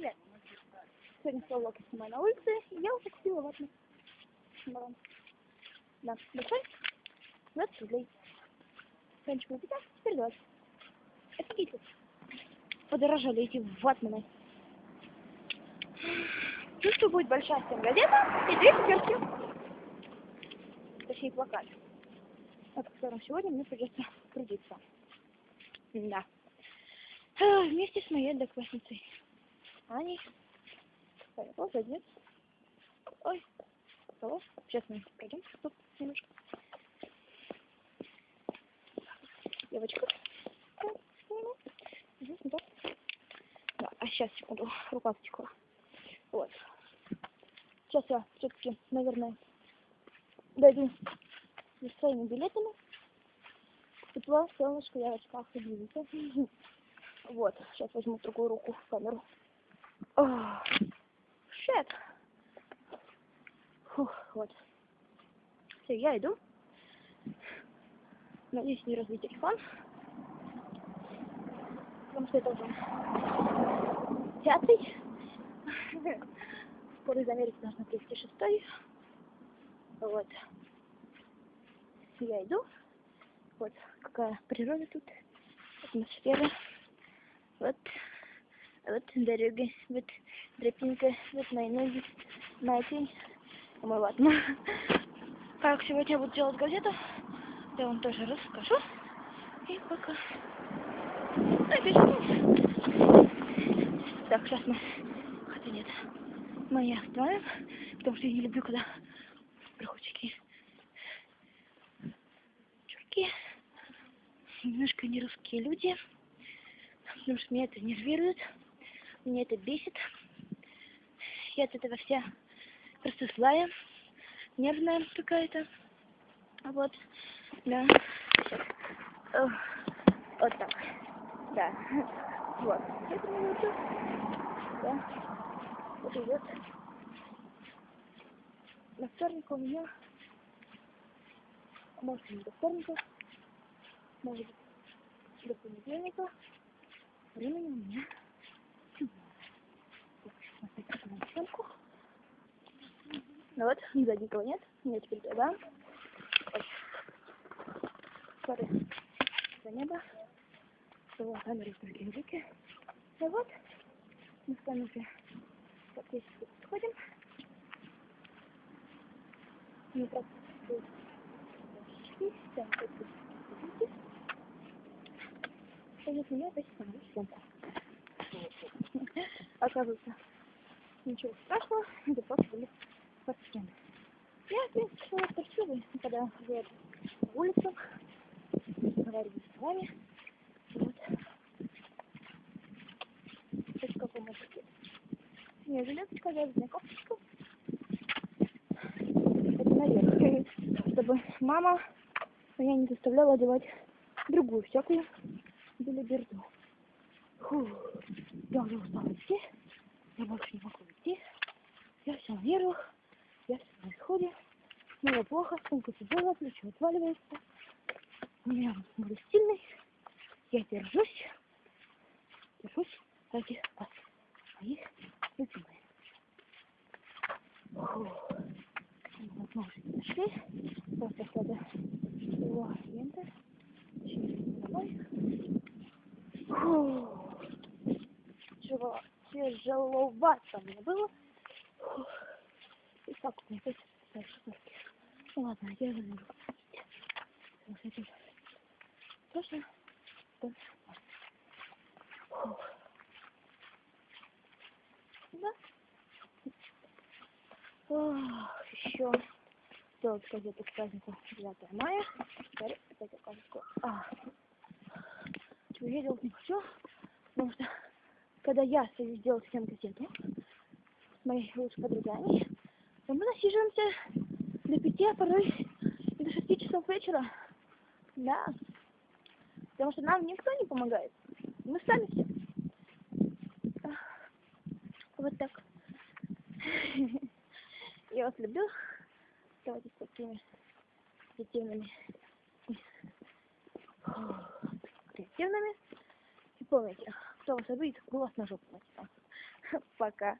Привет. Сегодня слово снимаю на улице, и я уже купила ватный баран. Да, большой? 20 рублей. Раньше было 15, теперь 20. Офигеть. Подорожали эти ватманы. Ну что будет большая всем газета и две циферки. Точнее плакат. На котором сегодня мне придется трудиться. Да. Вместе с моей одноклассницей. Аней. Вот один. Ой. Кого? Сейчас мы пройдем тут немножко. Девочка. Здесь. Да, а сейчас, секунду, рука потекла. Вот. Сейчас я все-таки, наверное, дойду за своими билетами. Тепло, солнышко, я в очках, извините. Вот, сейчас возьму другую руку в камеру. Шет. Фух, вот. Все, я иду. Надеюсь, не разбить телефон. Потому что это уже пятый. Скоро из Америки должна привезти шестой. Вот. Я иду. Вот какая природа тут. Атмосфера. Вот. Вот дорога. Вот тропинка. Вот мои ноги. Моя тень. Мой ватман. Как сегодня буду делать газету, я вам тоже расскажу. И пока. Так, сейчас мы... Хотя нет. Мы не остановим, потому что я не люблю, когда проходчики чурки, немножко нерусские люди, потому что меня это нервирует, меня это бесит. Я от этого вся просто злая, нервная какая-то. Вот, да. Сейчас. Ох, Вот так. Да. Вот. Да. Вот идет. На вторник у меня может не до вторника, может быть до понедельника. Времени у меня смотрите на съемку. Ну вот, сзади никого нет. Я теперь туда. Вот. Смотри, за небо. Было камеры в другие руки. И вот, мы с вами уже вот вот сходим. Мы просто и там вот меня опять снимаю съемку. Оказывается, ничего страшного, это просто были подсчены. Я, в принципе, торчивый, когда гуляю по улицам, разговариваю с вами. Вот. Это как вы можете. Не, жилеточка, вязаная кофточка. Это наверх. Чтобы мама меня не заставляла одевать другую всякую белиберду. Фу, я уже устала идти. Я больше не могу идти. Я все на нервах. Я на исходе. Мне плохо, сумка тяжелая, плечо отваливается. У меня был сильный. Я держусь. Держусь ради вас. Моих любимых. Вот мы уже дошли. Просто надо его лента. Через тяжеловато мне было. Так опять дальше ладно, я заберу. Потому что это тоже да. Ох, еще сделать газету к празднику 9 мая. Теперь опять оказывается. А. Делать не хочу, потому что когда я стою сделать всем газету с моей лучшей то насиживаемся до пяти, а порой и до шести часов вечера. Да. Потому что нам никто не помогает. Мы сами все. Вот так. Я вас люблю. Оставайтесь такими позитивными, креативными. И помните, кто вас обидит, вас на жопу пока